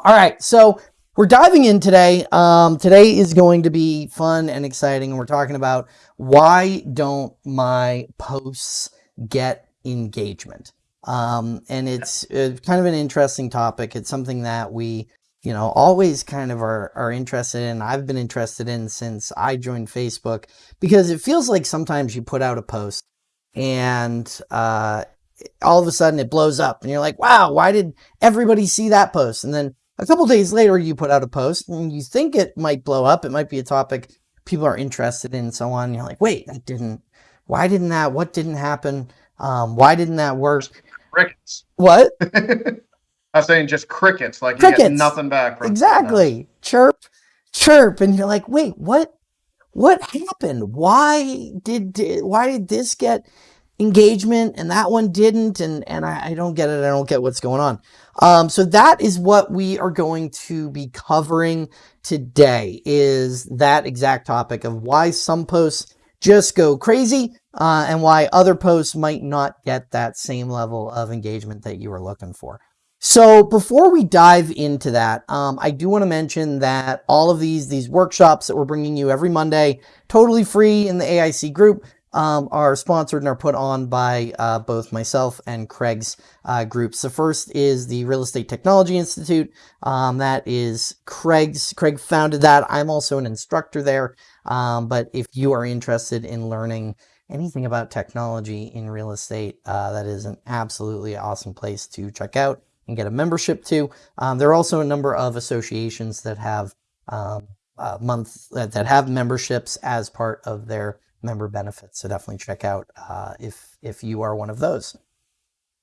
All right, so we're diving in today. Um, today is going to be fun and exciting, and we're talking about why don't my posts get engagement? Um, and it's, it's kind of an interesting topic. It's something that we, you know, always kind of are, are interested in. I've been interested in since I joined Facebook because it feels like sometimes you put out a post and uh, all of a sudden it blows up and you're like, wow, why did everybody see that post? And then a couple days later, you put out a post and you think it might blow up. It might be a topic people are interested in and so on. And you're like, wait, that didn't, why didn't that, what didn't happen? Um, why didn't that work? Crickets. What? I was saying just crickets, like crickets. you get nothing back from Exactly. Chirp, chirp. And you're like, wait, what, what happened? Why did, why did this get engagement and that one didn't? And, and I, I don't get it. I don't get what's going on. Um, so that is what we are going to be covering today is that exact topic of why some posts just go crazy uh, and why other posts might not get that same level of engagement that you were looking for. So before we dive into that, um, I do want to mention that all of these, these workshops that we're bringing you every Monday, totally free in the AIC group, um, are sponsored and are put on by uh, both myself and Craig's uh, groups. The first is the Real Estate Technology Institute. Um, that is Craig's. Craig founded that. I'm also an instructor there. Um, but if you are interested in learning anything about technology in real estate, uh, that is an absolutely awesome place to check out and get a membership to. Um, there are also a number of associations that have um, uh, month that have memberships as part of their member benefits. So definitely check out uh, if if you are one of those.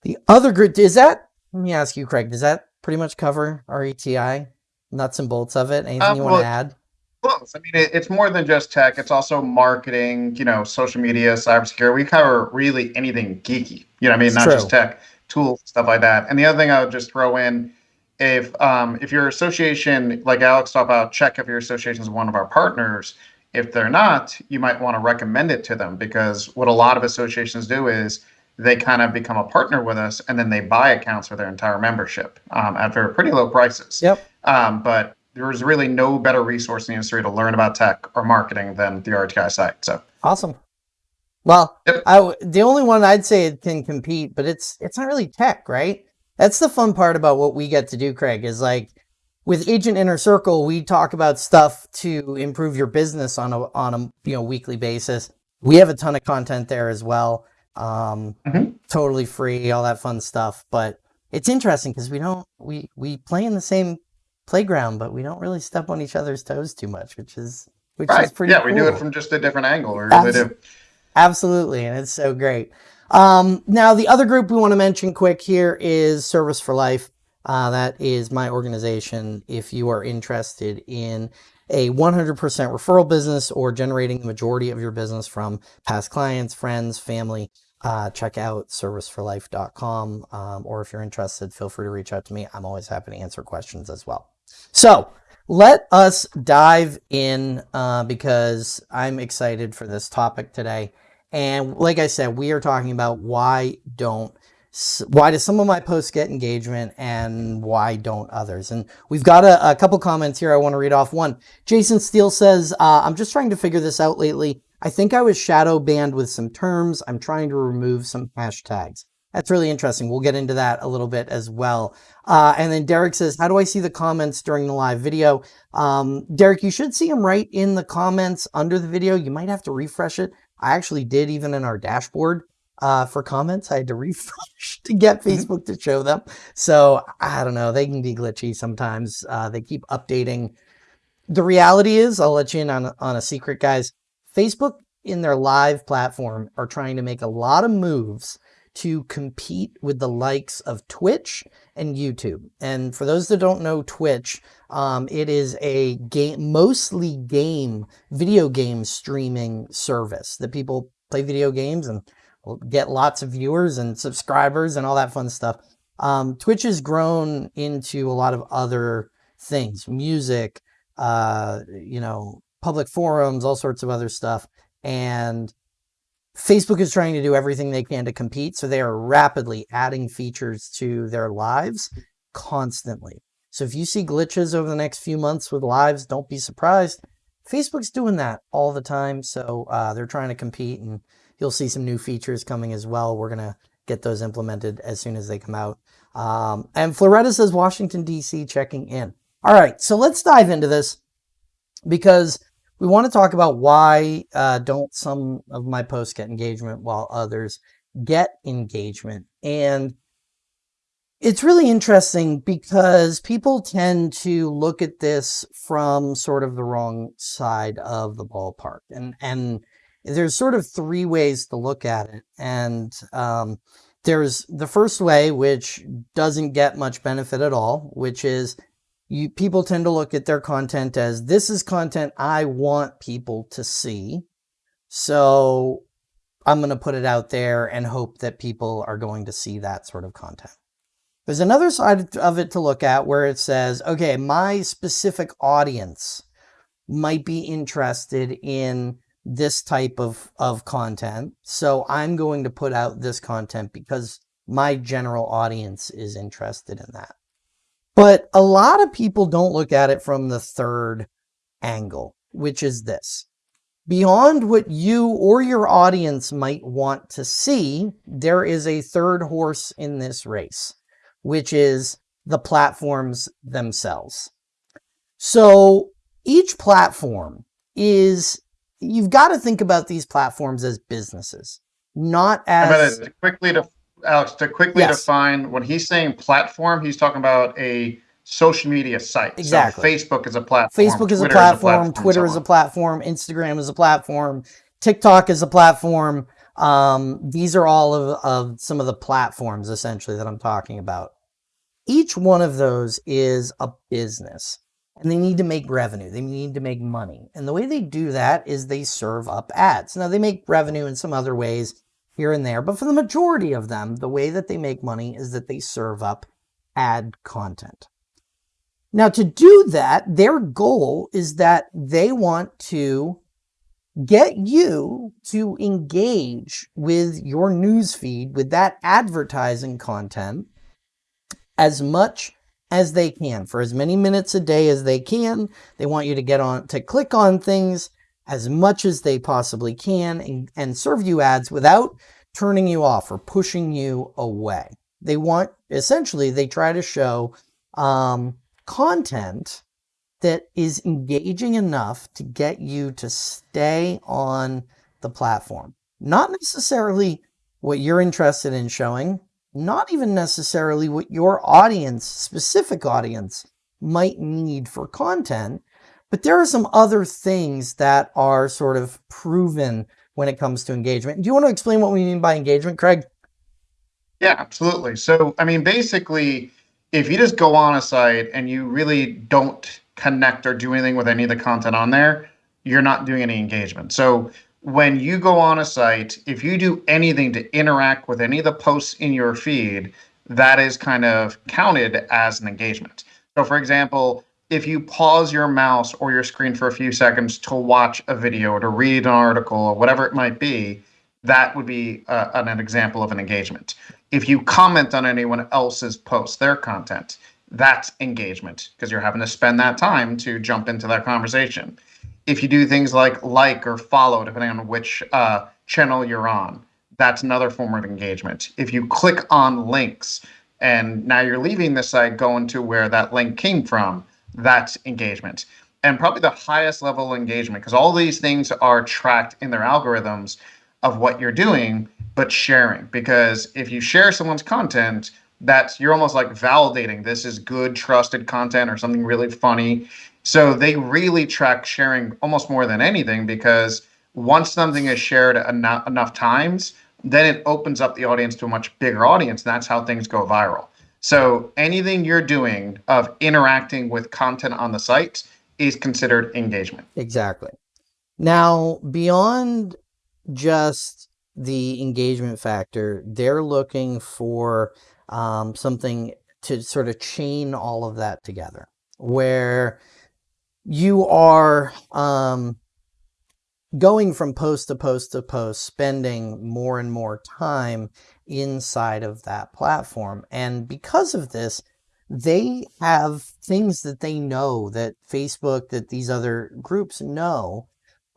The other group is that. Let me ask you, Craig. Does that pretty much cover RETI nuts and bolts of it? Anything uh, you want well, to add? Close. I mean, it, it's more than just tech. It's also marketing. You know, social media, cybersecurity. We cover really anything geeky. You know, I mean, it's not true. just tech, tools, stuff like that. And the other thing I would just throw in if um, if your association, like Alex talked about, check if your association is one of our partners. If they're not, you might want to recommend it to them because what a lot of associations do is they kind of become a partner with us and then they buy accounts for their entire membership um, at very pretty low prices. Yep. Um, but there's really no better resource in the industry to learn about tech or marketing than the RETI site. So awesome. Well, yep. I, the only one I'd say it can compete, but it's it's not really tech, right? That's the fun part about what we get to do, Craig, is like with Agent Inner Circle, we talk about stuff to improve your business on a on a you know weekly basis. We have a ton of content there as well. Um, mm-hmm. totally free, all that fun stuff. But it's interesting because we don't we we play in the same playground, but we don't really step on each other's toes too much, which is which right. is pretty. Yeah, cool. we do it from just a different angle. We really do. Absolutely, and it's so great. Um, now, the other group we want to mention quick here is Service for Life. Uh, that is my organization. If you are interested in a 100% referral business or generating the majority of your business from past clients, friends, family, uh, check out serviceforlife.com. Um, or if you're interested, feel free to reach out to me. I'm always happy to answer questions as well. So let us dive in uh, because I'm excited for this topic today. And like I said, we are talking about why don't why do some of my posts get engagement and why don't others? And we've got a, a couple comments here I want to read off. One, Jason Steele says, uh, I'm just trying to figure this out lately. I think I was shadow banned with some terms. I'm trying to remove some hashtags. That's really interesting. We'll get into that a little bit as well. Uh, and then Derek says, how do I see the comments during the live video? Um, Derek, you should see them right in the comments under the video. You might have to refresh it. I actually did even in our dashboard uh, for comments. I had to refresh to get mm-hmm. Facebook to show them. So I don't know. They can be glitchy sometimes. Uh, they keep updating. The reality is, I'll let you in on, on a secret, guys. Facebook in their live platform are trying to make a lot of moves to compete with the likes of Twitch and YouTube. And for those that don't know Twitch, um, it is a game, mostly game, video game streaming service that people play video games and get lots of viewers and subscribers and all that fun stuff. Um, Twitch has grown into a lot of other things, music, uh, you know, public forums, all sorts of other stuff. And Facebook is trying to do everything they can to compete. So they are rapidly adding features to their lives constantly. So if you see glitches over the next few months with lives, don't be surprised. Facebook's doing that all the time. So uh, they're trying to compete and you'll see some new features coming as well. We're going to get those implemented as soon as they come out. Um, and Floretta says Washington, D.C. checking in. All right, so let's dive into this because we want to talk about why uh, don't some of my posts get engagement while others get engagement. And it's really interesting because people tend to look at this from sort of the wrong side of the ballpark. And, and there's sort of three ways to look at it. And um, there's the first way, which doesn't get much benefit at all, which is you people tend to look at their content as this is content I want people to see. So I'm going to put it out there and hope that people are going to see that sort of content. There's another side of it to look at where it says, okay, my specific audience might be interested in this type of, of content. So I'm going to put out this content because my general audience is interested in that. But a lot of people don't look at it from the third angle, which is this. Beyond what you or your audience might want to see, there is a third horse in this race, which is the platforms themselves. So each platform is, you've got to think about these platforms as businesses, not as... to quickly to Alex, to quickly yes. define when he's saying platform, he's talking about a social media site. Exactly. So Facebook is a platform. Facebook is Twitter a platform. Is a platform Twitter is a platform. Instagram is a platform. TikTok is a platform. Um, these are all of, of some of the platforms essentially that I'm talking about. Each one of those is a business and they need to make revenue. They need to make money. And the way they do that is they serve up ads. Now they make revenue in some other ways here and there. But for the majority of them, the way that they make money is that they serve up ad content. Now to do that, their goal is that they want to get you to engage with your newsfeed with that advertising content as much as they can for as many minutes a day as they can. They want you to get on to click on things as much as they possibly can and, and serve you ads without turning you off or pushing you away. They want, essentially, they try to show um, content that is engaging enough to get you to stay on the platform. Not necessarily what you're interested in showing, not even necessarily what your audience, specific audience, might need for content, but there are some other things that are sort of proven when it comes to engagement. Do you want to explain what we mean by engagement, Craig? Yeah, absolutely. So, I mean, basically, if you just go on a site and you really don't connect or do anything with any of the content on there, you're not doing any engagement. So, when you go on a site, if you do anything to interact with any of the posts in your feed, that is kind of counted as an engagement. So, for example, if you pause your mouse or your screen for a few seconds to watch a video or to read an article or whatever it might be, that would be uh, an, an example of an engagement. If you comment on anyone else's post, their content, that's engagement because you're having to spend that time to jump into that conversation. If you do things like like or follow, depending on which uh, channel you're on, that's another form of engagement. If you click on links and now you're leaving the site going to where that link came from, that's engagement. And probably the highest level engagement because all these things are tracked in their algorithms of what you're doing but sharing. Because if you share someone's content that's you're almost like validating this is good trusted content or something really funny so they really track sharing almost more than anything because once something is shared enough, enough times then it opens up the audience to a much bigger audience and that's how things go viral so anything you're doing of interacting with content on the site is considered engagement. Exactly. Now, beyond just the engagement factor, they're looking for um, something to sort of chain all of that together where you are um, going from post to post to post, spending more and more time inside of that platform. And because of this, they have things that they know that Facebook, that these other groups know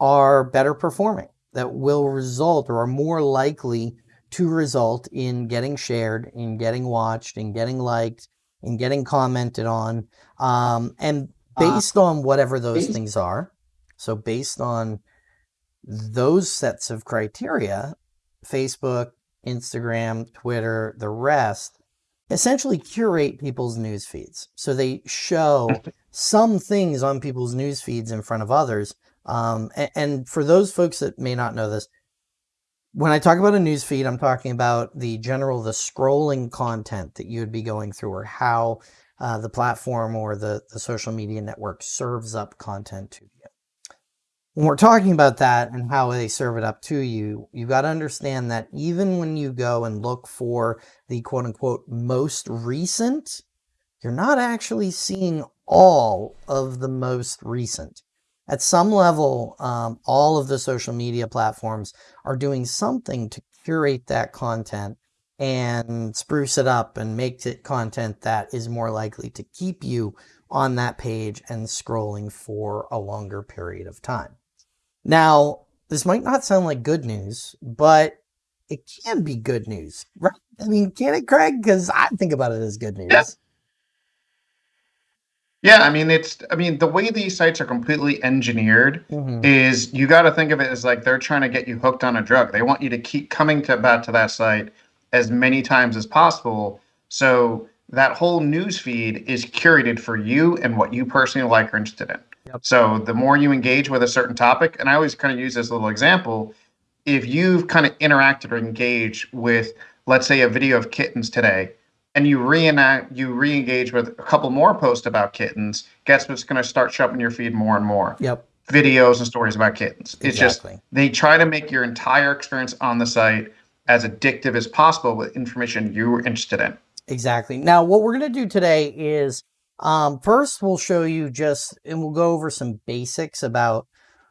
are better performing, that will result or are more likely to result in getting shared, in getting watched, in getting liked, in getting commented on. Um, and based uh, on whatever those things are, so based on those sets of criteria, Facebook, Instagram, Twitter, the rest, essentially curate people's news feeds. So they show some things on people's news feeds in front of others. Um, and, and, for those folks that may not know this, when I talk about a news feed, I'm talking about the general, the scrolling content that you would be going through or how uh, the platform or the, the social media network serves up content to you when we're talking about that and how they serve it up to you, you've got to understand that even when you go and look for the quote unquote most recent, you're not actually seeing all of the most recent. At some level, um, all of the social media platforms are doing something to curate that content and spruce it up and make it content that is more likely to keep you on that page and scrolling for a longer period of time. Now, this might not sound like good news, but it can be good news, right? I mean, can it, Craig? Because I think about it as good news. Yeah. Yeah, I mean it's I mean the way these sites are completely engineered mm-hmm. is you got to think of it as like they're trying to get you hooked on a drug. They want you to keep coming to back to that site as many times as possible. So that whole news feed is curated for you and what you personally like or interested in. Yep. So the more you engage with a certain topic, and I always kind of use this little example, if you've kind of interacted or engaged with, let's say, a video of kittens today, and you reenact, you re-engage with a couple more posts about kittens, guess what's going to start showing your feed more and more? Yep. Videos and stories about kittens. It's just they try to make your entire experience on the site as addictive as possible with information you're interested in. Exactly. Now, what we're going to do today is um, first, we'll show you just, and we'll go over some basics about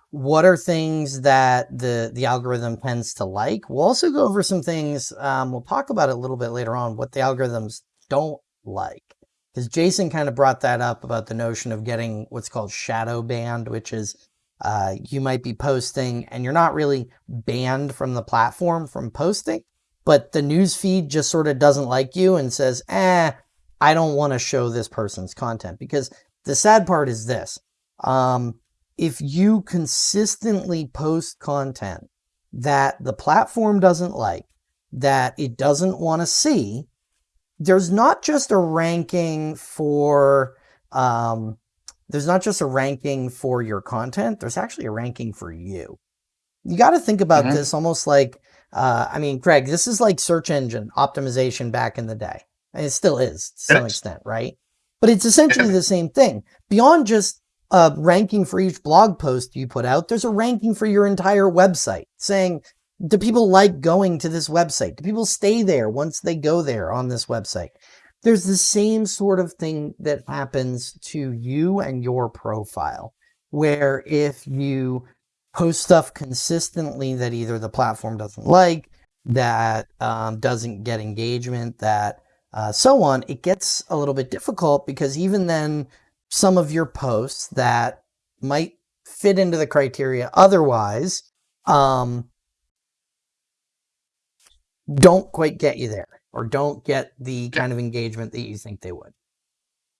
what are things that the, the algorithm tends to like. We'll also go over some things, um, we'll talk about it a little bit later on, what the algorithms don't like. Because Jason kind of brought that up about the notion of getting what's called shadow banned, which is uh, you might be posting and you're not really banned from the platform from posting, but the news feed just sort of doesn't like you and says, eh, I don't want to show this person's content because the sad part is this. Um, if you consistently post content that the platform doesn't like, that it doesn't want to see, there's not just a ranking for, um, there's not just a ranking for your content, there's actually a ranking for you. You got to think about mm-hmm. this almost like, uh, I mean, Craig, this is like search engine optimization back in the day. And it still is to some extent, right? But it's essentially the same thing. Beyond just a ranking for each blog post you put out, there's a ranking for your entire website saying, do people like going to this website? Do people stay there once they go there on this website? There's the same sort of thing that happens to you and your profile, where if you post stuff consistently that either the platform doesn't like, that um, doesn't get engagement, that uh, so on, it gets a little bit difficult because even then, some of your posts that might fit into the criteria otherwise um, don't quite get you there or don't get the kind of engagement that you think they would.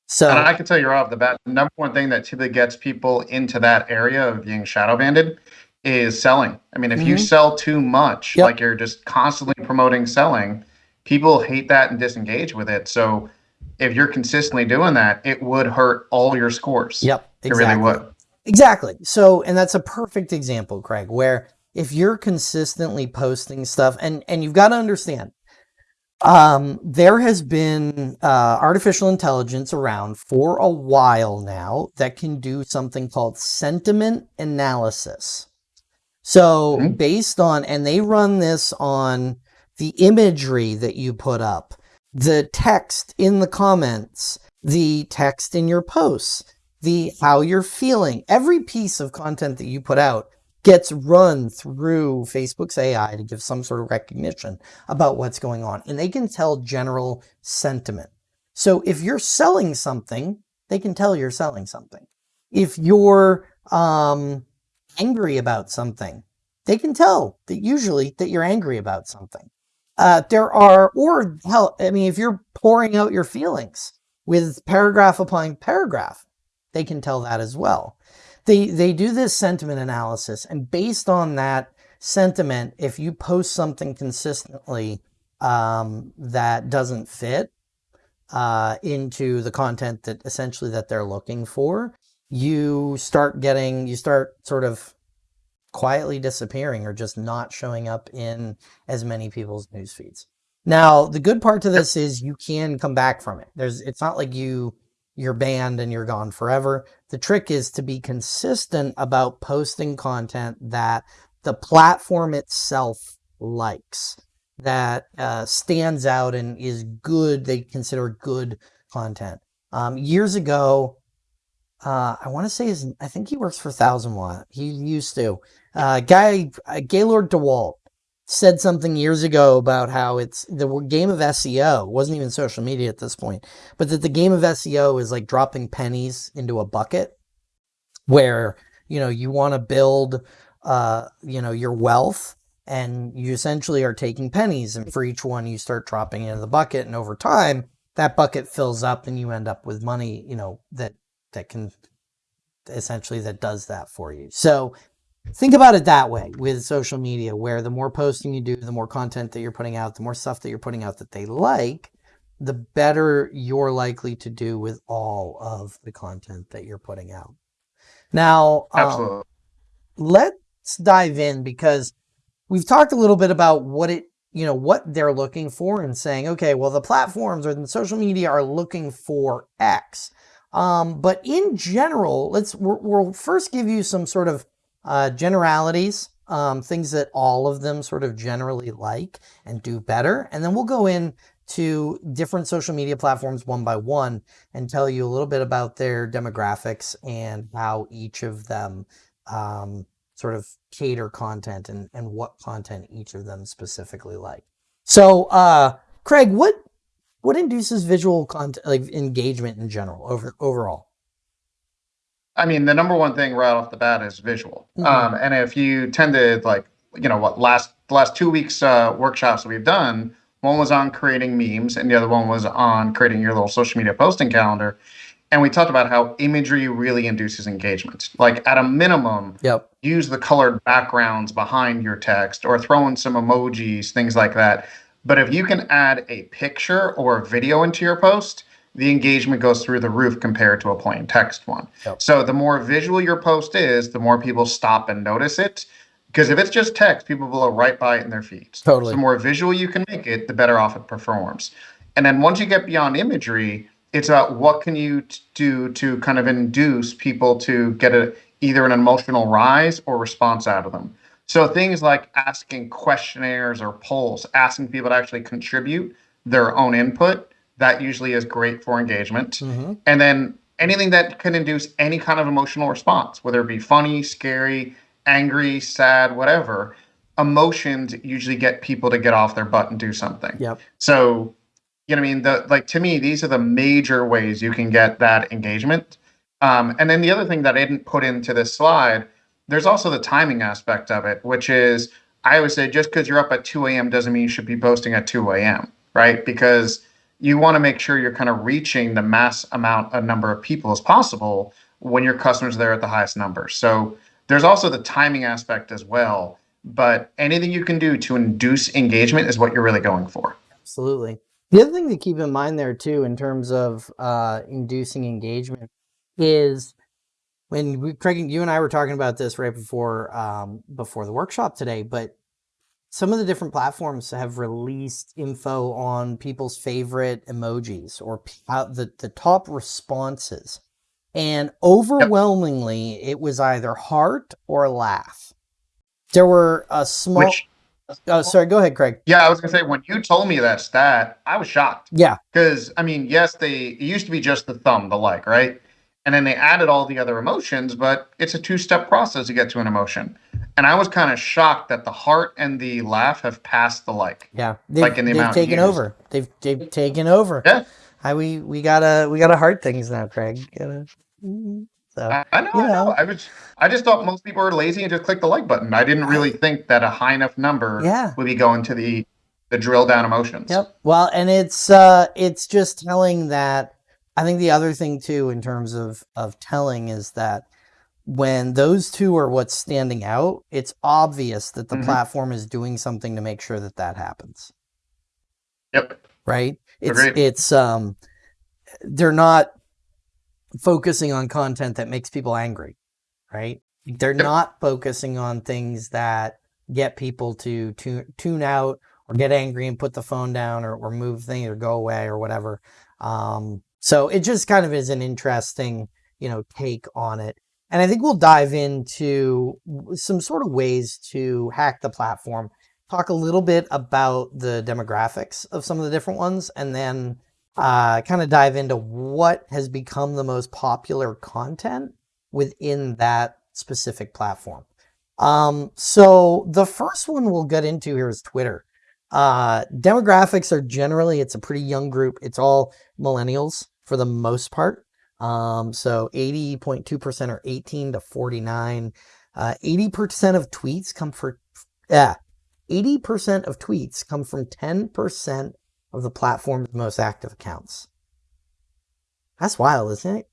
So and I can tell you right off the bat, the number one thing that typically gets people into that area of being shadow banned is selling. I mean, if mm-hmm. you sell too much, yep. like you're just constantly promoting selling, people hate that and disengage with it. So if you're consistently doing that, it would hurt all your scores. Yep. Exactly. It really would. Exactly. So, and that's a perfect example, Craig, where if you're consistently posting stuff and, and you've got to understand, um, there has been uh, artificial intelligence around for a while now that can do something called sentiment analysis. So mm-hmm. based on, and they run this on the imagery that you put up, the text in the comments, the text in your posts, the how you're feeling. Every piece of content that you put out gets run through Facebook's AI to give some sort of recognition about what's going on. And they can tell general sentiment. So if you're selling something, they can tell you're selling something. If you're um, angry about something, they can tell that usually that you're angry about something. Uh, there are, or hell, I mean, if you're pouring out your feelings with paragraph upon paragraph, they can tell that as well. They, they do this sentiment analysis and based on that sentiment, if you post something consistently um, that doesn't fit uh, into the content that essentially that they're looking for, you start getting, you start sort of quietly disappearing or just not showing up in as many people's news feeds. Now, the good part to this is you can come back from it. There's, it's not like you, you're banned and you're gone forever. The trick is to be consistent about posting content that the platform itself likes, that uh, stands out and is good, they consider good content. Um, years ago, uh, I want to say his, I think he works for Thousand Watt. He used to. Uh, guy, uh, Gaylord DeWalt said something years ago about how it's the game of SEO wasn't even social media at this point, but that the game of SEO is like dropping pennies into a bucket where, you know, you want to build, uh, you know, your wealth and you essentially are taking pennies and for each one you start dropping into the bucket and over time that bucket fills up and you end up with money, you know, that, that can essentially that does that for you. So think about it that way with social media, where the more posting you do, the more content that you're putting out, the more stuff that you're putting out that they like, the better you're likely to do with all of the content that you're putting out. Now, um, let's dive in because we've talked a little bit about what it, you know, what they're looking for and saying, okay, well, the platforms or the social media are looking for X. Um, but in general, let's, we'll first give you some sort of uh, generalities, um, things that all of them sort of generally like and do better. And then we'll go in to different social media platforms one by one and tell you a little bit about their demographics and how each of them um, sort of cater content and, and what content each of them specifically like. So, uh, Craig, what what induces visual content like engagement in general over overall? I mean, the number one thing right off the bat is visual. Mm-hmm. Um, and if you tend to like, you know, what last the last two weeks uh, workshops we've done, one was on creating memes, and the other one was on creating your little social media posting calendar. And we talked about how imagery really induces engagement. Like at a minimum, yep. use the colored backgrounds behind your text or throw in some emojis, things like that. But if you can add a picture or a video into your post, the engagement goes through the roof compared to a plain text one. Yep. So the more visual your post is, the more people stop and notice it. Because if it's just text, people will go right by it in their feeds. Totally. So the more visual you can make it, the better off it performs. And then once you get beyond imagery, it's about what can you do to kind of induce people to get a either an emotional rise or response out of them. So things like asking questionnaires or polls, asking people to actually contribute their own input that usually is great for engagement. Mm-hmm. And then anything that can induce any kind of emotional response, whether it be funny, scary, angry, sad, whatever. Emotions usually get people to get off their butt and do something. Yep. So, you know, I mean, the like to me, these are the major ways you can get that engagement. Um, and then the other thing that I didn't put into this slide, there's also the timing aspect of it, which is I always say just because you're up at 2 a.m. doesn't mean you should be posting at 2 a.m. Right? Because you want to make sure you're kind of reaching the mass amount of number of people as possible when your customers are there at the highest number. So there's also the timing aspect as well. But anything you can do to induce engagement is what you're really going for. Absolutely. The other thing to keep in mind there too, in terms of uh, inducing engagement, is when we, Craig, you and I were talking about this right before um, before the workshop today. But some of the different platforms have released info on people's favorite emojis or uh, the, the top responses. And overwhelmingly, it was either heart or laugh. There were a small. Which, oh, sorry. Go ahead, Craig. Yeah, I was gonna say when you told me that stat, I was shocked. Yeah, because I mean, yes, they it used to be just the thumb, the like, right? And then they added all the other emotions, but it's a two-step process to get to an emotion and I was kind of shocked that the heart and the laugh have passed the like. Yeah, they've, like in the they've amount taken over. They've they've taken over. Yeah. I, we we gotta we gotta hard things now, Craig. Gotta, so, I, I know, you know, I know. I was I just thought most people are lazy and just click the like button. I didn't really think that a high enough number yeah. would be going to the the drill down emotions. Yep. Well, and it's uh it's just telling that I think the other thing too in terms of of telling is that when those two are what's standing out, it's obvious that the mm-hmm. platform is doing something to make sure that that happens. Yep. Right? It's Agreed. it's um they're not focusing on content that makes people angry, right? They're yep. not focusing on things that get people to tune, tune out or get angry and put the phone down or, or move things or go away or whatever. Um, so it just kind of is an interesting, you know, take on it. And I think we'll dive into some sort of ways to hack the platform, talk a little bit about the demographics of some of the different ones, and then uh, kind of dive into what has become the most popular content within that specific platform. Um, so the first one we'll get into here is Twitter. Uh, demographics are generally, it's a pretty young group. It's all millennials for the most part. Um, so 80.2% are 18 to 49. Uh, 80% of tweets come for, yeah, 80% of tweets come from 10% of the platform's most active accounts. That's wild, isn't it?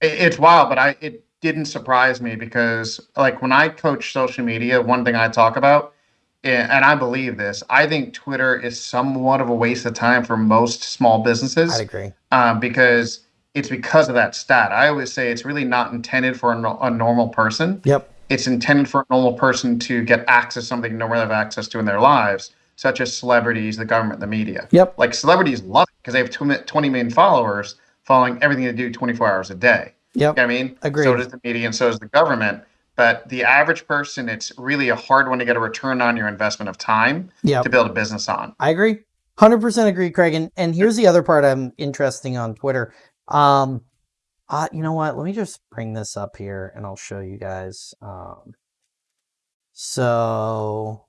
It's wild, but I it didn't surprise me because like when I coach social media, one thing I talk about, and I believe this, I think Twitter is somewhat of a waste of time for most small businesses. I agree. Um, because it's because of that stat. I always say it's really not intended for a, a normal person. Yep. It's intended for a normal person to get access to something no one have access to in their lives such as celebrities, the government, the media. Yep. Like celebrities love it because they have 20 million followers following everything they do 24 hours a day. Yep. You know I mean, Agreed. so does the media and so does the government. But the average person, it's really a hard one to get a return on your investment of time yep. to build a business on. I agree. 100% agree, Craig. And, and here's the other part I'm interesting on Twitter. Um, uh, you know what? Let me just bring this up here and I'll show you guys. Um, so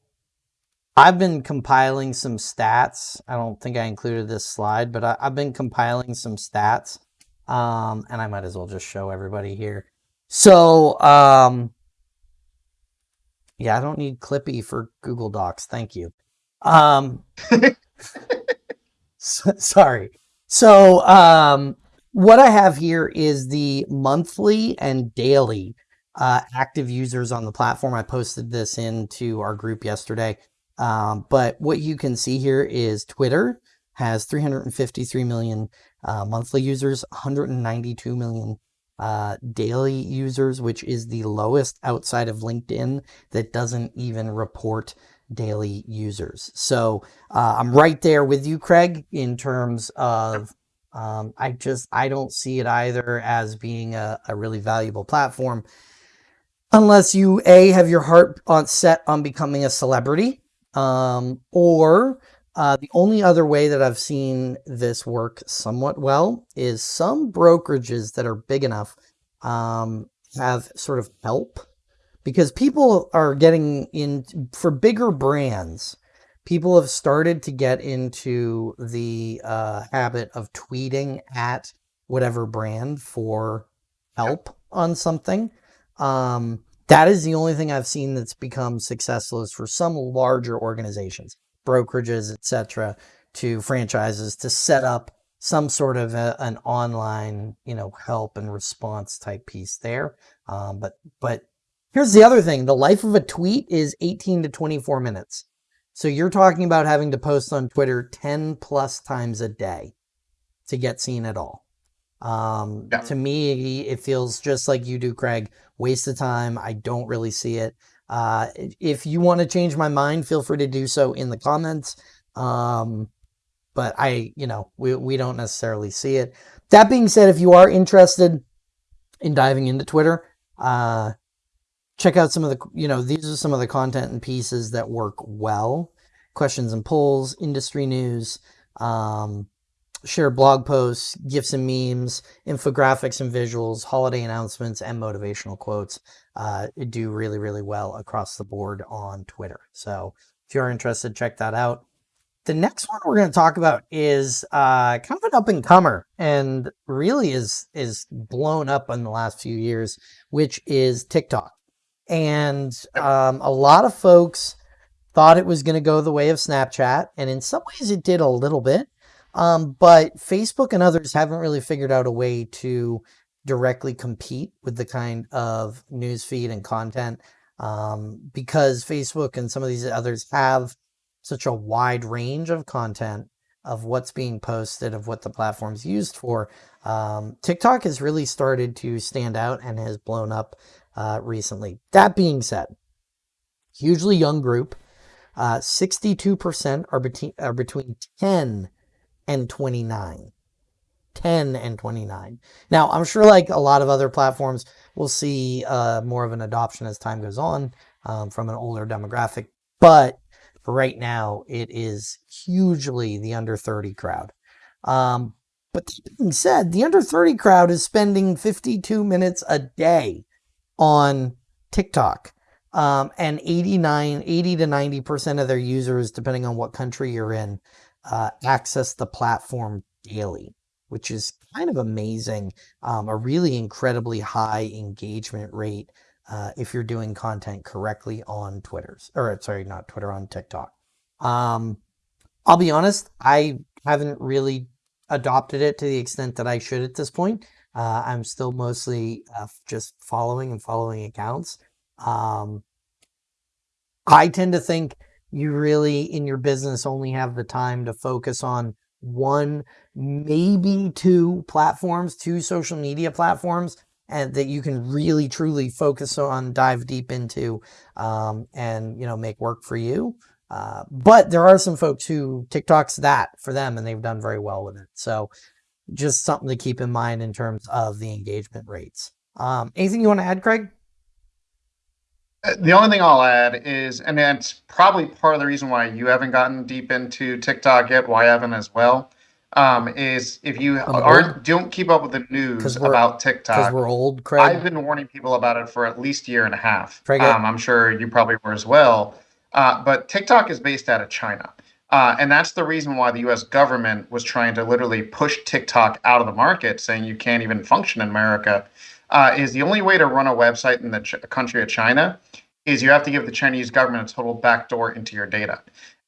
I've been compiling some stats. I don't think I included this slide, but I, have been compiling some stats. Um, and I might as well just show everybody here. So, um, yeah, I don't need Clippy for Google Docs. Thank you. Um, so, sorry. So, um, what I have here is the monthly and daily uh, active users on the platform. I posted this into our group yesterday. Um, but what you can see here is Twitter has 353 million uh, monthly users, 192 million uh, daily users, which is the lowest outside of LinkedIn that doesn't even report daily users. So uh, I'm right there with you, Craig, in terms of um, I just I don't see it either as being a, a really valuable platform unless you a have your heart on set on becoming a celebrity um, or uh, the only other way that I've seen this work somewhat well is some brokerages that are big enough um, have sort of help because people are getting in for bigger brands. People have started to get into the uh, habit of tweeting at whatever brand for help on something. Um, that is the only thing I've seen that's become successful is for some larger organizations, brokerages, etc., to franchises to set up some sort of a, an online, you know, help and response type piece there. Um, but but here's the other thing: the life of a tweet is 18 to 24 minutes. So you're talking about having to post on Twitter 10 plus times a day to get seen at all. Um, yeah. To me, it feels just like you do, Craig. Waste of time. I don't really see it. Uh, if you want to change my mind, feel free to do so in the comments. Um, but I, you know, we, we don't necessarily see it. That being said, if you are interested in diving into Twitter, uh, check out some of the, you know, these are some of the content and pieces that work well. Questions and polls, industry news, um, share blog posts, gifs and memes, infographics and visuals, holiday announcements, and motivational quotes uh, do really, really well across the board on Twitter. So if you're interested, check that out. the next one we're going to talk about is uh, kind of an up and comer and really is is blown up in the last few years, which is TikTok. And um, a lot of folks thought it was going to go the way of Snapchat, and in some ways it did a little bit. Um, but Facebook and others haven't really figured out a way to directly compete with the kind of newsfeed and content um, because Facebook and some of these others have such a wide range of content of what's being posted, of what the platform's used for. Um, TikTok has really started to stand out and has blown up uh, recently. That being said, hugely young group. Uh, 62% are, between are between 10 and 29. 10 and 29. Now, I'm sure like a lot of other platforms, we'll see uh, more of an adoption as time goes on um, from an older demographic. But right now, it is hugely the under 30 crowd. Um, but that being said, the under 30 crowd is spending 52 minutes a day on TikTok. Um, and 89, 80 to 90% of their users, depending on what country you're in, uh, access the platform daily, which is kind of amazing. Um, a really incredibly high engagement rate uh, if you're doing content correctly on Twitter's or sorry, not Twitter on TikTok. Um, I'll be honest, I haven't really adopted it to the extent that I should at this point. Uh, I'm still mostly uh, just following and following accounts. Um, I tend to think you really in your business only have the time to focus on one, maybe two platforms, two social media platforms and that you can really truly focus on, dive deep into, um, and you know make work for you. Uh, but there are some folks who TikTok's that for them, and they've done very well with it. So just something to keep in mind in terms of the engagement rates. Um, anything you want to add, Craig? Uh, the only thing I'll add is, and it's probably part of the reason why you haven't gotten deep into TikTok yet, why I haven't as well um, is if you aren't don't keep up with the news about TikTok. Because we're old, Craig. I've been warning people about it for at least a year and a half. Craig, um, I'm sure you probably were as well. Uh, but TikTok is based out of China. Uh, and that's the reason why the US government was trying to literally push TikTok out of the market, saying you can't even function in America. Uh, is the only way to run a website in the ch- country of China is you have to give the Chinese government a total backdoor into your data.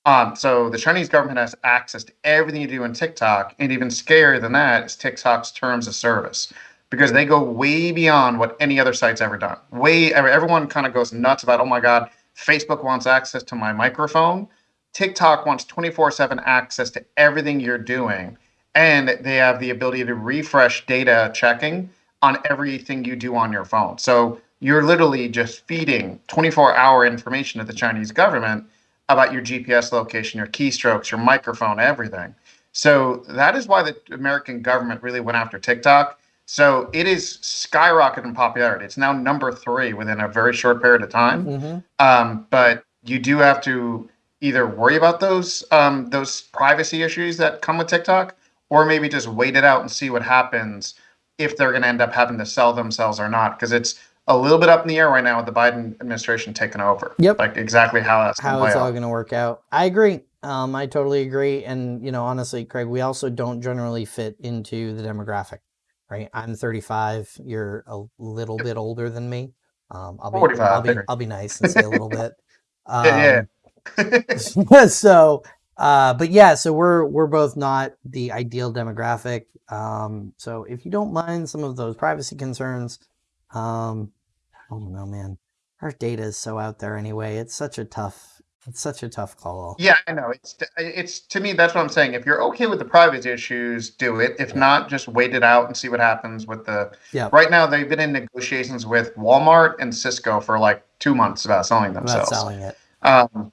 Um, so the Chinese government has access to everything you do in TikTok, and even scarier than that is TikTok's terms of service because they go way beyond what any other site's ever done. Way everyone kind of goes nuts about, oh my God, Facebook wants access to my microphone. TikTok wants 24/7 access to everything you're doing, and they have the ability to refresh data checking on everything you do on your phone. So you're literally just feeding 24-hour information to the Chinese government about your GPS location, your keystrokes, your microphone, everything. So that is why the American government really went after TikTok. So it is skyrocketing in popularity. It's now number three within a very short period of time. Mm-hmm. Um, but you do have to either worry about those um, those privacy issues that come with TikTok, or maybe just wait it out and see what happens if they're going to end up having to sell themselves or not. Because it's a little bit up in the air right now with the Biden administration taking over. Yep. Like exactly how that's how it's all going to work out. I agree. Um, I totally agree. And, you know, honestly, Craig, we also don't generally fit into the demographic, right? I'm 35. You're a little yep. bit older than me. Um, I'll be, 45, I'll be, I'll be nice and say a little bit. Um, yeah. yeah. so, uh, but yeah, so we're, we're both not the ideal demographic. Um, so if you don't mind some of those privacy concerns, um, I don't know, man. Our data is so out there anyway. It's such a tough, it's such a tough call. Yeah, I know. It's it's to me that's what I'm saying. If you're okay with the privacy issues, do it. If yeah. not, just wait it out and see what happens with the. Yeah. Right now, they've been in negotiations with Walmart and Cisco for like two months about selling themselves. About selling it. Um,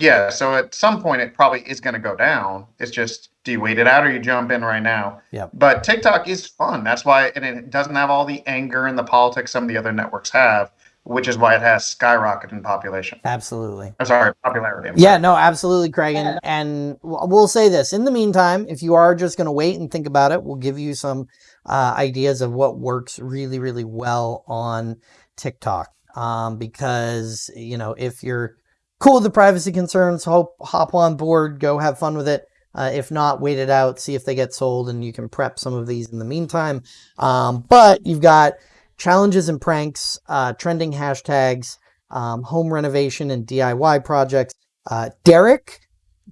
yeah, so at some point it probably is going to go down. It's just do you wait it out or you jump in right now? Yeah. But TikTok is fun. That's why and it doesn't have all the anger and the politics some of the other networks have, which is why it has skyrocketed in population. Absolutely. I'm sorry, popularity. I'm yeah, sorry. no, absolutely, Craig. And, and we'll say this in the meantime, if you are just going to wait and think about it, we'll give you some uh, ideas of what works really, really well on TikTok. Um, because you know if you're cool with the privacy concerns, hope hop on board, go have fun with it. Uh, if not, wait it out, see if they get sold, and you can prep some of these in the meantime. Um, but you've got challenges and pranks, uh, trending hashtags, um, home renovation and DIY projects. Uh, Derek,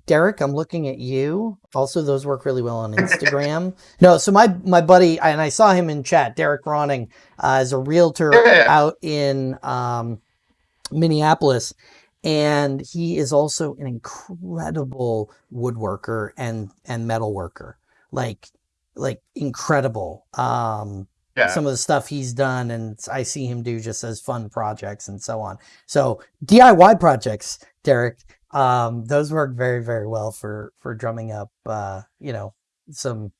Derek, I'm looking at you. Also, those work really well on Instagram. no, so my my buddy, and I saw him in chat. Derek Ronning uh, is a realtor Yeah. out in um, Minneapolis, and he is also an incredible woodworker and and metal worker. Like like incredible. Um, Yeah. some of the stuff he's done and I see him do just as fun projects and so on. So DIY projects, Derek, um, those work very, very well for, for drumming up, uh, you know, some,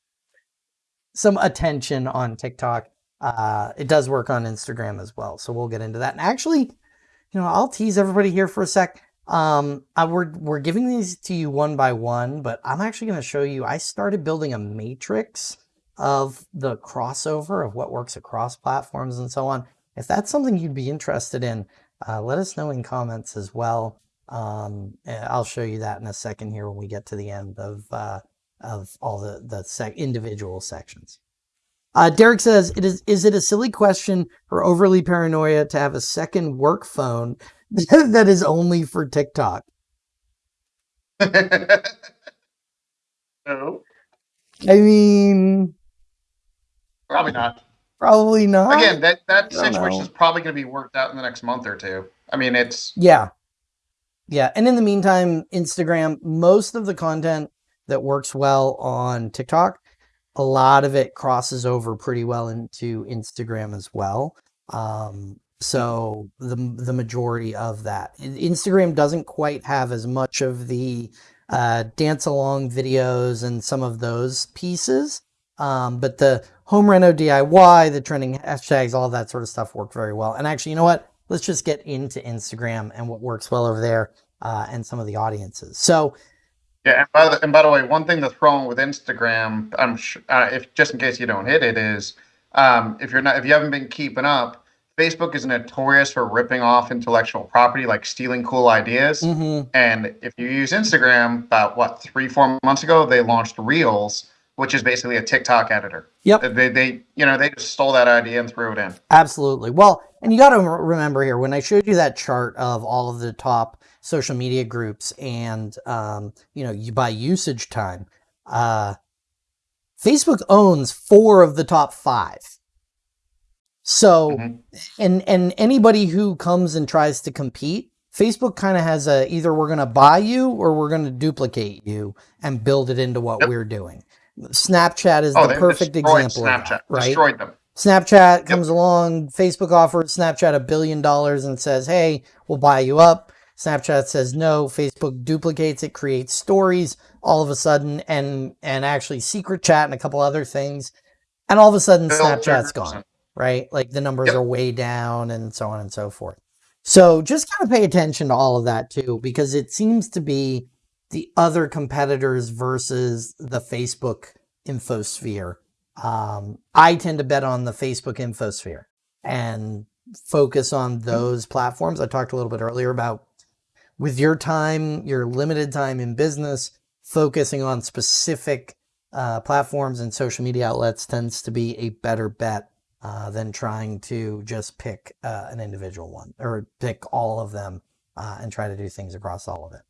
some attention on TikTok. Uh, it does work on Instagram as well. So we'll get into that. And actually, you know, I'll tease everybody here for a sec. Um, I, we're, we're giving these to you one by one, but I'm actually going to show you, I started building a matrix of the crossover of what works across platforms and so on. If that's something you'd be interested in, uh, let us know in comments as well. Um, I'll show you that in a second here when we get to the end of uh, of all the the sec- individual sections. Uh, Derek says, "It is is it a silly question or overly paranoia to have a second work phone that is only for TikTok?" no, I mean, probably not. probably not. Again, that that situation know. is probably going to be worked out in the next month or two. I mean, it's Yeah. Yeah. And in the meantime, Instagram, most of the content that works well on TikTok, a lot of it crosses over pretty well into Instagram as well. Um, so the the majority of that Instagram doesn't quite have as much of the uh, dance along videos and some of those pieces, um, but the home reno DIY, the trending hashtags, all that sort of stuff work very well. And actually, you know what? Let's just get into Instagram and what works well over there uh, and some of the audiences. So yeah. And by the and by the way, one thing that's wrong with Instagram, I'm sure, uh, if just in case you don't hit it, is um, if you're not if you haven't been keeping up, Facebook is notorious for ripping off intellectual property, like stealing cool ideas. mhm, And if you use Instagram, about what three, four months ago, they launched Reels, which is basically a TikTok editor. Yep. They, they, you know, they just stole that idea and threw it in. Absolutely. Well, and you got to remember here when I showed you that chart of all of the top social media groups and um, you know you by usage time, uh, Facebook owns four of the top five. So, Mhm. and and anybody who comes and tries to compete, Facebook kind of has a either we're going to buy you or we're going to duplicate you and build it into what Yep. we're doing. Snapchat is Oh, the perfect example of Snapchat. that, right? Destroyed them. Snapchat comes along, Facebook offers Snapchat a billion dollars and says, hey, we'll buy you up. Snapchat says no, Facebook duplicates it, creates stories all of a sudden, and and actually secret chat and a couple other things. And all of a sudden Snapchat's gone, right? Like the numbers Yep. are way down and so on and so forth. So just kind of pay attention to all of that too, because it seems to be the other competitors versus the Facebook infosphere. Um, I tend to bet on the Facebook infosphere and focus on those platforms. I talked a little bit earlier about with your time, your limited time in business, focusing on specific uh, platforms and social media outlets tends to be a better bet uh, than trying to just pick uh, an individual one or pick all of them uh, and try to do things across all of it.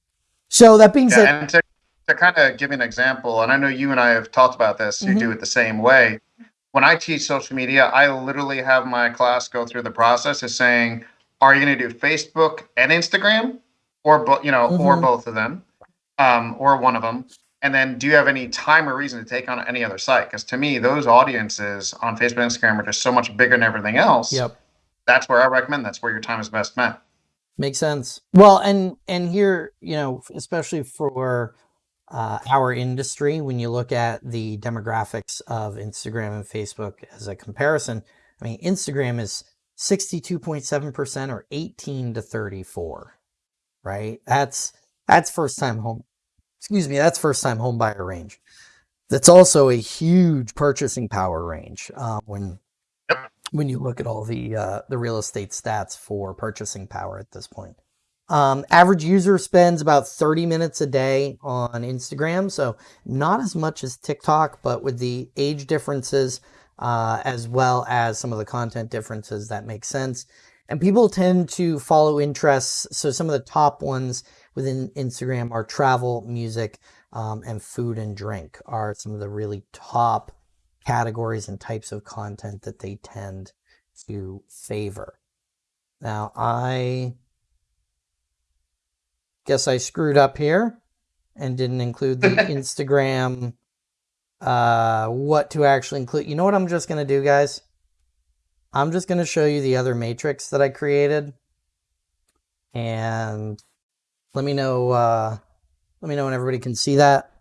So that being said, and to, to kind of give an example, and I know you and I have talked about this, you Mhm. do it the same way. When I teach social media, I literally have my class go through the process of saying, are you going to do Facebook and Instagram, or bo- you know, or Mhm. both of them, um, or one of them? And then, do you have any time or reason to take on any other site? Because to me, those audiences on Facebook and Instagram are just so much bigger than everything else. yep. That's where I recommend. That's where your time is best spent. Makes sense. Well, and and here, you know, especially for uh, our industry, when you look at the demographics of Instagram and Facebook as a comparison, I mean, Instagram is sixty-two point seven percent or eighteen to thirty-four, right? That's that's first-time home. Excuse me, that's first-time home buyer range. That's also a huge purchasing power range uh, when Yep. when you look at all the uh, the real estate stats for purchasing power at this point. Um, average user spends about 30 minutes a day on Instagram, so not as much as TikTok, but with the age differences uh, as well as some of the content differences, that makes sense. And people tend to follow interests. So some of the top ones within Instagram are travel, music, um, and food and drink are some of the really top categories and types of content that they tend to favor. Now, I guess I screwed up here and didn't include the Instagram, uh, what to actually include. You know what I'm just going to do, guys? I'm just going to show you the other matrix that I created. And let me know, uh, let me know when everybody can see that.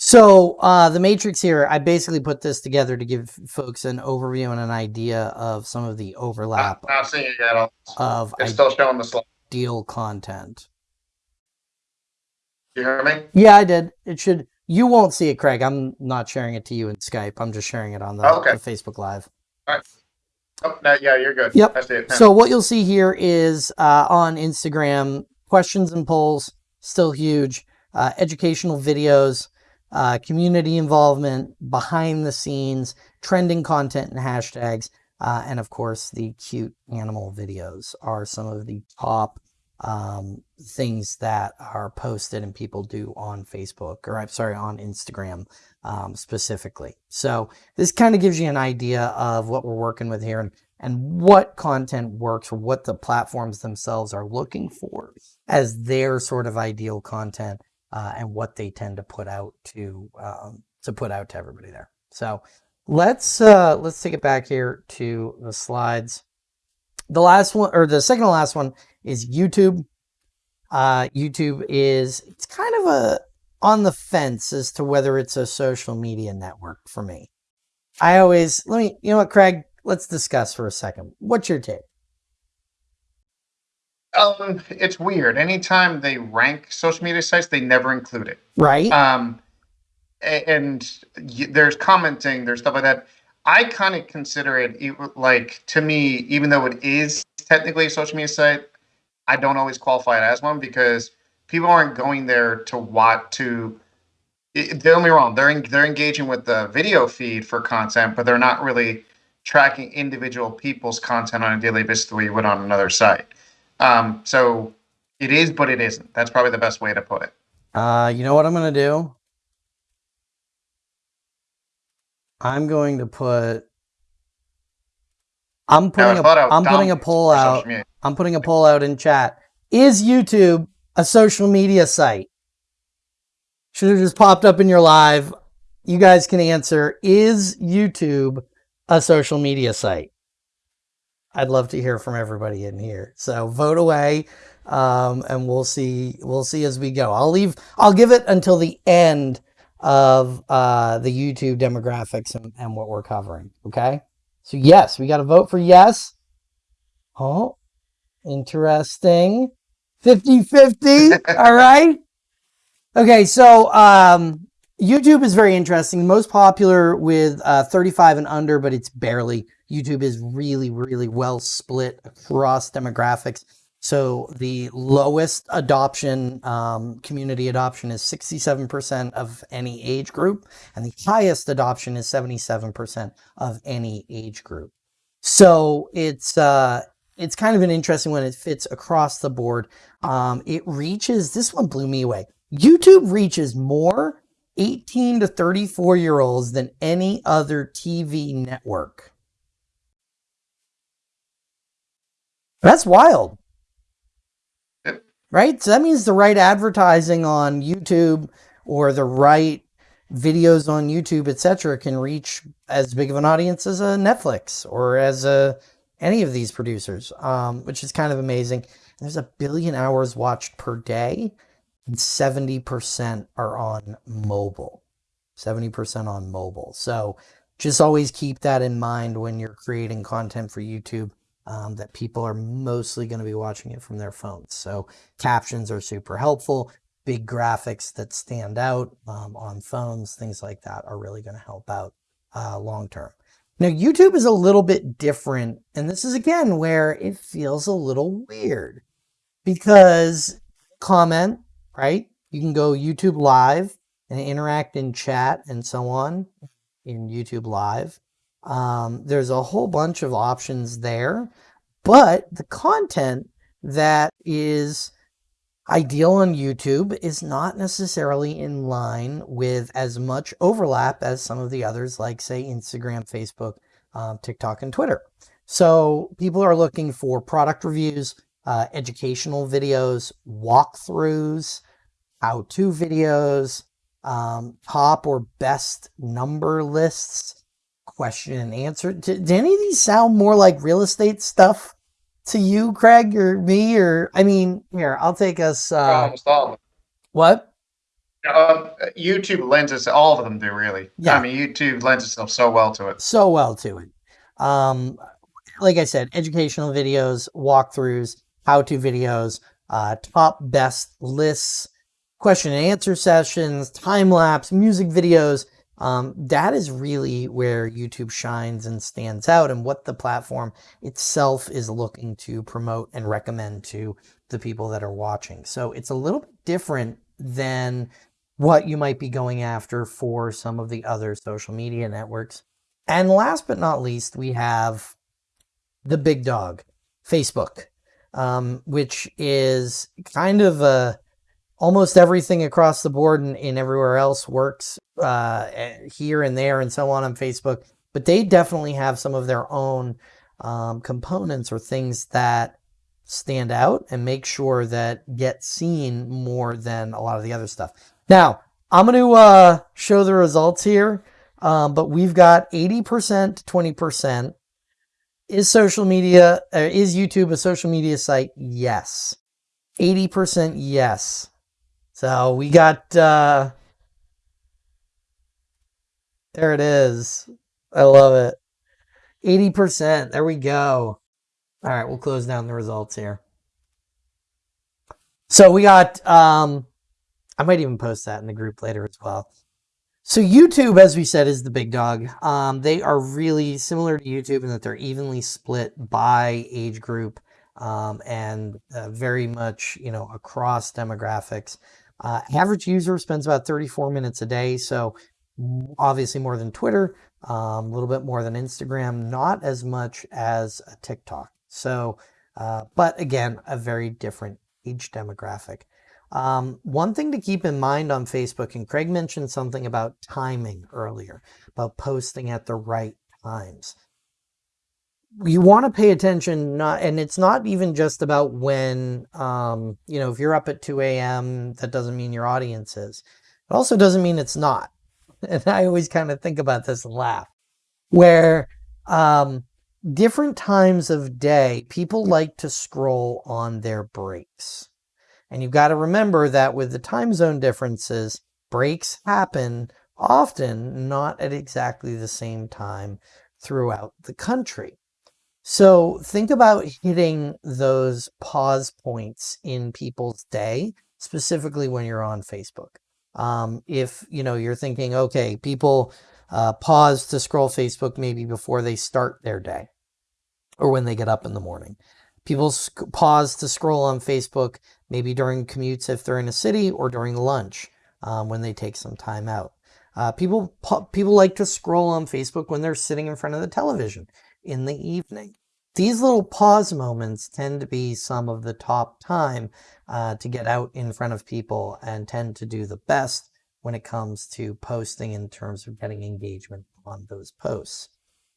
So uh, the matrix here, I basically put this together to give folks an overview and an idea of some of the overlap. I'm not seeing it yet. Of it's still showing the slide. Deal content. You hear me? Yeah, I did. It should. You won't see it, Craig. I'm not sharing it to you in Skype. I'm just sharing it on the, oh, okay. the Facebook Live. All right. Oh, no, yeah, you're good. Yep. So what you'll see here is uh, on Instagram, questions and polls, still huge. Uh, educational videos, uh, community involvement, behind the scenes, trending content and hashtags, uh, and of course the cute animal videos are some of the top um, things that are posted and people do on Facebook or I'm sorry on Instagram um, specifically. So this kind of gives you an idea of what we're working with here and, and what content works or what the platforms themselves are looking for as their sort of ideal content uh, and what they tend to put out to um, to put out to everybody there. So let's uh, let's take it back here to the slides. The last one or the second to last one is YouTube. Uh, YouTube is it's kind of a on the fence as to whether it's a social media network for me. I always let me you know what, Craig. Let's discuss for a second. What's your take? Um, it's weird. Anytime they rank social media sites, they never include it. Right. Um, and there's commenting, there's stuff like that. I kind of consider it like to me, even though it is technically a social media site, I don't always qualify it as one because people aren't going there to watch to. Don't me wrong. They're they're engaging with the video feed for content, but they're not really tracking individual people's content on a daily basis the way you would on another site. Um, so it is, but it isn't. That's probably the best way to put it. Uh, you know what I'm going to do? I'm going to put. I'm putting a, I'm putting a poll out. I'm putting a poll out in chat. Is YouTube a social media site? Should have just popped up in your live. You guys can answer. Is YouTube a social media site? I'd love to hear from everybody in here. So vote away, um, and we'll see. We'll see as we go. I'll leave. I'll give it until the end of uh, the YouTube demographics and, and what we're covering. Okay. So yes, we got to vote for yes. Oh, interesting. 50-50. All right. Okay. So um, YouTube is very interesting. Most popular with uh, 35 and under, but it's barely. YouTube is really, really well split across demographics. So the lowest adoption, um, community adoption is 67% of any age group, and the highest adoption is 77% of any age group. So it's uh, it's kind of an interesting one. It fits across the board. Um, it reaches, this one blew me away. YouTube reaches more 18 to 34 year olds than any other TV network. That's wild. Right? So that means the right advertising on YouTube or the right videos on YouTube, etc., can reach as big of an audience as a Netflix or as a any of these producers, um, which is kind of amazing. There's a billion hours watched per day, and 70% are on mobile. 70% on mobile. So just always keep that in mind when you're creating content for YouTube um, that people are mostly going to be watching it from their phones. So captions are super helpful. Big graphics that stand out um, on phones, things like that are really going to help out uh, long term. Now, YouTube is a little bit different. And this is again where it feels a little weird because comment, right? You can go YouTube live and interact in chat and so on in YouTube live. Um, there's a whole bunch of options there, but the content that is ideal on YouTube is not necessarily in line with as much overlap as some of the others, like say Instagram, Facebook, um, TikTok, and Twitter. So people are looking for product reviews, uh, educational videos, walkthroughs, how-to videos, um, top or best number lists, question and answer. Do, do any of these sound more like real estate stuff to you, Craig, or me? Or I mean, here I'll take us. Uh, Almost all of them. What? Uh, YouTube lends us all of them do really. Yeah. I mean, YouTube lends itself so well to it. So well to it. Um, like I said, educational videos, walkthroughs, how-to videos, uh, top best lists, question and answer sessions, time lapse, music videos. Um, that is really where YouTube shines and stands out and what the platform itself is looking to promote and recommend to the people that are watching. So it's a little bit different than what you might be going after for some of the other social media networks. And last but not least, we have the big dog, Facebook, um, which is kind of a almost everything across the board and, and everywhere else works uh, here and there and so on on Facebook. But they definitely have some of their own um, components or things that stand out and make sure that get seen more than a lot of the other stuff. Now, I'm going to uh, show the results here, um, but we've got 80% to 20%. Is social media, uh, is YouTube a social media site? Yes. 80% yes. So we got, uh, there it is. I love it. 80%. There we go. All right, we'll close down the results here. So we got, um, I might even post that in the group later as well. So YouTube, as we said, is the big dog. Um, they are really similar to YouTube in that they're evenly split by age group um, and uh, very much, you know, across demographics. Uh, average user spends about 34 minutes a day, so obviously more than Twitter, um, a little bit more than Instagram, not as much as TikTok. So, uh, but again, a very different age demographic. Um, one thing to keep in mind on Facebook, and Craig mentioned something about timing earlier, about posting at the right times. You want to pay attention, not, and it's not even just about when, um, you know, if you're up at 2 a.m., that doesn't mean your audience is. It also doesn't mean it's not. And I always kind of think about this and laugh, where um, different times of day, people like to scroll on their breaks. And you've got to remember that with the time zone differences, breaks happen often not at exactly the same time throughout the country. So think about hitting those pause points in people's day, specifically when you're on Facebook. Um, if you know you're thinking, okay, people uh, pause to scroll Facebook maybe before they start their day or when they get up in the morning. People pause to scroll on Facebook maybe during commutes if they're in a city or during lunch um, when they take some time out. Uh, people people like to scroll on Facebook when they're sitting in front of the television in the evening. These little pause moments tend to be some of the top time uh, to get out in front of people and tend to do the best when it comes to posting in terms of getting engagement on those posts.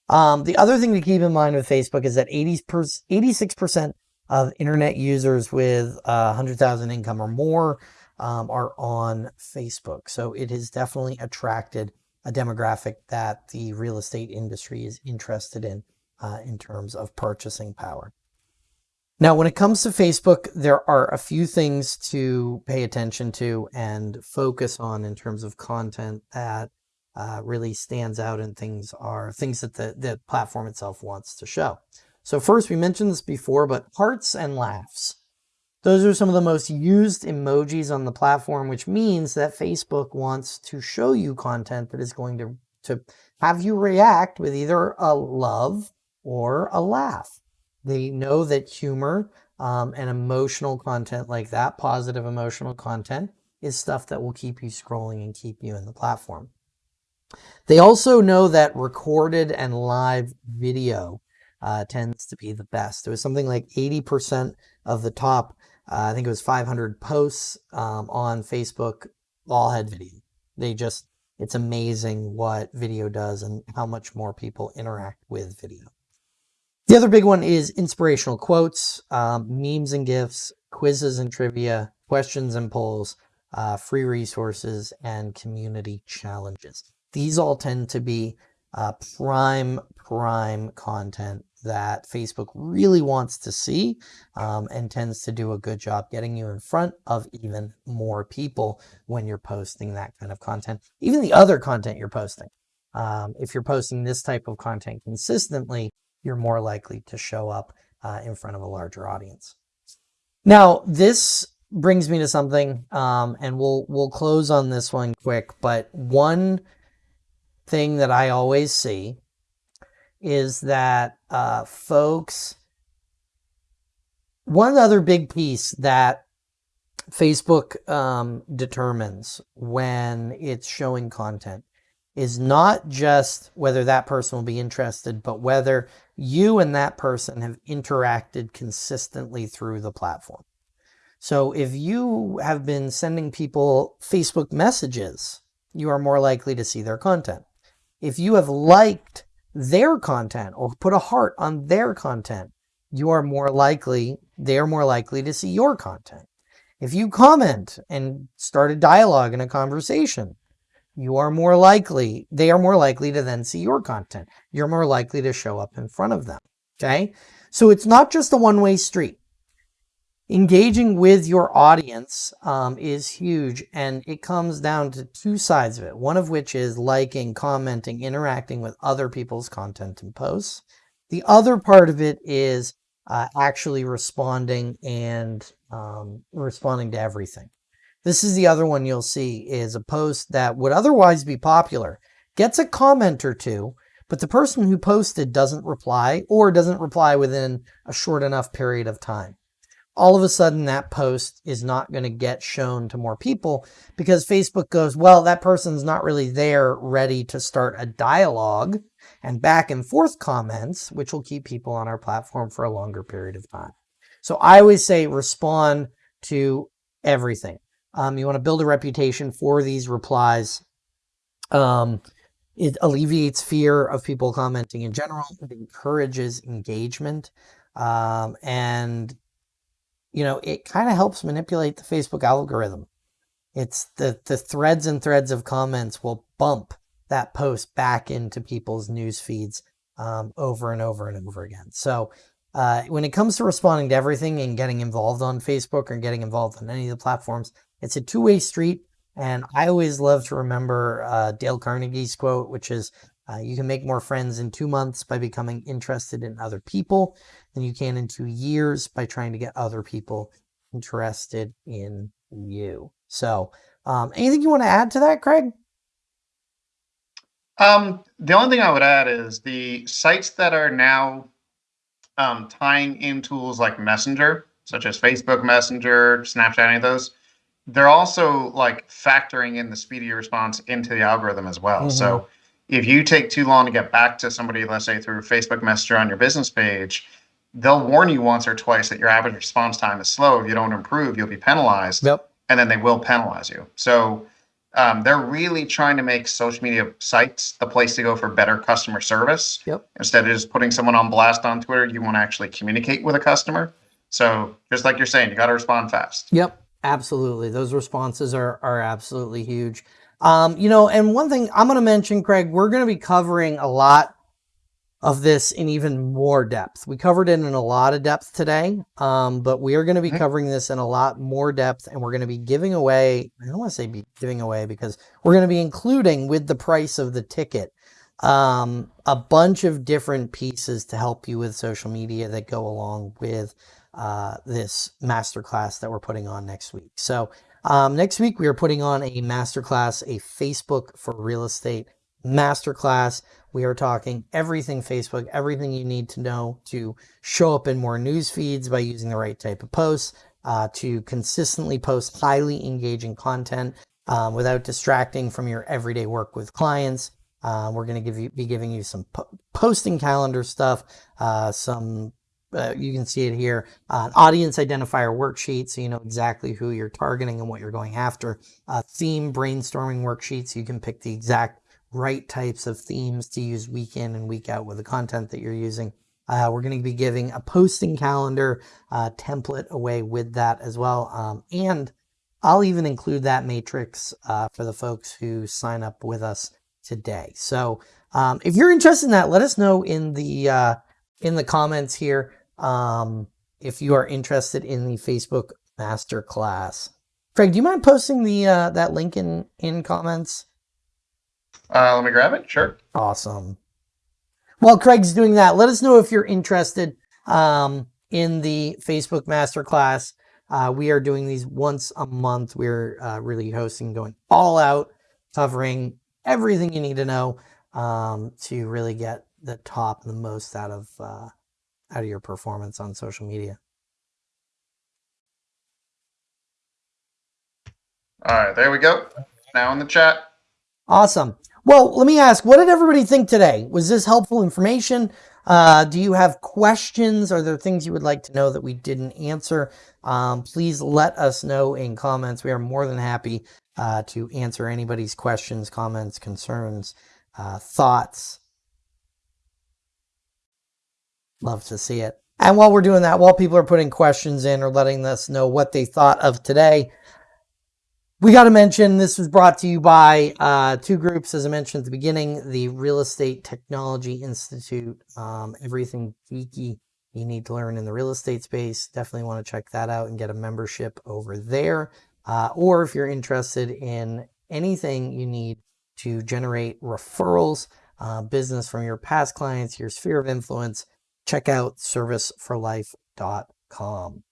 Um, the other thing to keep in mind with Facebook is that 80 86% of internet users with uh, 100,000 income or more um, are on Facebook. So it has definitely attracted a demographic that the real estate industry is interested in uh, in terms of purchasing power. Now, when it comes to Facebook, there are a few things to pay attention to and focus on in terms of content that uh, really stands out and things are things that the, the platform itself wants to show. So first, we mentioned this before, but hearts and laughs. Those are some of the most used emojis on the platform, which means that Facebook wants to show you content that is going to to have you react with either a love or a laugh. They know that humor um, and emotional content like that, positive emotional content, is stuff that will keep you scrolling and keep you in the platform. They also know that recorded and live video uh, tends to be the best. It was something like 80% of the top, uh, I think it was 500 posts um, on Facebook, all had video. They just, it's amazing what video does and how much more people interact with video. The other big one is inspirational quotes, um, memes and GIFs, quizzes and trivia, questions and polls, uh, free resources, and community challenges. These all tend to be uh, prime, prime content that Facebook really wants to see um, and tends to do a good job getting you in front of even more people when you're posting that kind of content. Even the other content you're posting. Um, if you're posting this type of content consistently, you're more likely to show up uh, in front of a larger audience. Now, this brings me to something, um, and we'll we'll close on this one quick. But one thing that I always see is that uh, folks, one other big piece that Facebook um, determines when it's showing content is not just whether that person will be interested, but whether you and that person have interacted consistently through the platform. So if you have been sending people Facebook messages, you are more likely to see their content. If you have liked their content or put a heart on their content, you are more likely, they are more likely to see your content. If you comment and start a dialogue and a conversation, you are more likely, they are more likely to then see your content. You're more likely to show up in front of them. Okay. So it's not just a one way street. Engaging with your audience um, is huge and it comes down to two sides of it. One of which is liking, commenting, interacting with other people's content and posts. The other part of it is uh, actually responding and um, responding to everything. This is the other one you'll see is a post that would otherwise be popular, gets a comment or two, but the person who posted doesn't reply or doesn't reply within a short enough period of time. All of a sudden that post is not going to get shown to more people because Facebook goes, well, that person's not really there ready to start a dialogue and back and forth comments, which will keep people on our platform for a longer period of time. So I always say respond to everything. Um, you want to build a reputation for these replies. Um, it alleviates fear of people commenting in general. It encourages engagement. Um, and, you know, it kind of helps manipulate the Facebook algorithm. It's the, the threads and threads of comments will bump that post back into people's news feeds um, over and over and over again. So uh, when it comes to responding to everything and getting involved on Facebook or getting involved on any of the platforms, it's a two-way street. And I always love to remember uh, Dale Carnegie's quote, which is, uh, you can make more friends in two months by becoming interested in other people than you can in two years by trying to get other people interested in you. So um, anything you want to add to that, Craig? Um, the only thing I would add is the sites that are now um, tying in tools like Messenger, such as Facebook Messenger, Snapchat, any of those, they're also like factoring in the speedy response into the algorithm as well. Mm-hmm. So if you take too long to get back to somebody, let's say through Facebook Messenger on your business page, they'll warn you once or twice that your average response time is slow. If you don't improve, you'll be penalized. Yep. And then they will penalize you. So um, they're really trying to make social media sites the place to go for better customer service. Yep. Instead of just putting someone on blast on Twitter, you want to actually communicate with a customer. So just like you're saying, you got to respond fast. Yep. Absolutely. Those responses are, are absolutely huge. Um, you know, and one thing I'm going to mention, Craig, we're going to be covering a lot of this in even more depth. We covered it in a lot of depth today, um, but we are going to be mm-hmm. covering this in a lot more depth and we're going to be giving away, I don't want to say be giving away because we're going to be including with the price of the ticket um, a bunch of different pieces to help you with social media that go along with uh, this masterclass that we're putting on next week. So um, next week we are putting on a masterclass, a Facebook for real estate masterclass. We are talking everything Facebook, everything you need to know to show up in more news feeds by using the right type of posts, uh, to consistently post highly engaging content um, without distracting from your everyday work with clients. Uh, we're going to give you be giving you some po- posting calendar stuff, uh, some uh, you can see it here, uh, audience identifier worksheet, so you know exactly who you're targeting and what you're going after. A theme brainstorming worksheets, so you can pick the exact right types of themes to use week in and week out with the content that you're using. Uh, we're going to be giving a posting calendar uh, template away with that as well. Um, and I'll even include that matrix uh, for the folks who sign up with us today. So um, if you're interested in that, let us know in the uh, in the comments here um, if you are interested in the Facebook Masterclass. Craig, do you mind posting the uh, that link in in comments? Uh, let me grab it. Sure. Awesome. While Craig's doing that, let us know if you're interested um, in the Facebook Masterclass. Uh, we are doing these once a month. We're uh, really hosting, going all out, covering everything you need to know um, to really get the top, and the most out of uh, out of your performance on social media. All right, there we go. Now in the chat. Awesome. Well, let me ask, what did everybody think today? Was this helpful information? Uh, do you have questions? Are there things you would like to know that we didn't answer? Um, please let us know in comments. We are more than happy uh, to answer anybody's questions, comments, concerns, uh, thoughts. Love to see it. And while we're doing that, while people are putting questions in or letting us know what they thought of today, we got to mention this was brought to you by uh, two groups, as I mentioned at the beginning the Real Estate Technology Institute, um, everything geeky you need to learn in the real estate space. Definitely want to check that out and get a membership over there. Uh, or if you're interested in anything you need to generate referrals, uh, business from your past clients, your sphere of influence, check out serviceforlife.com.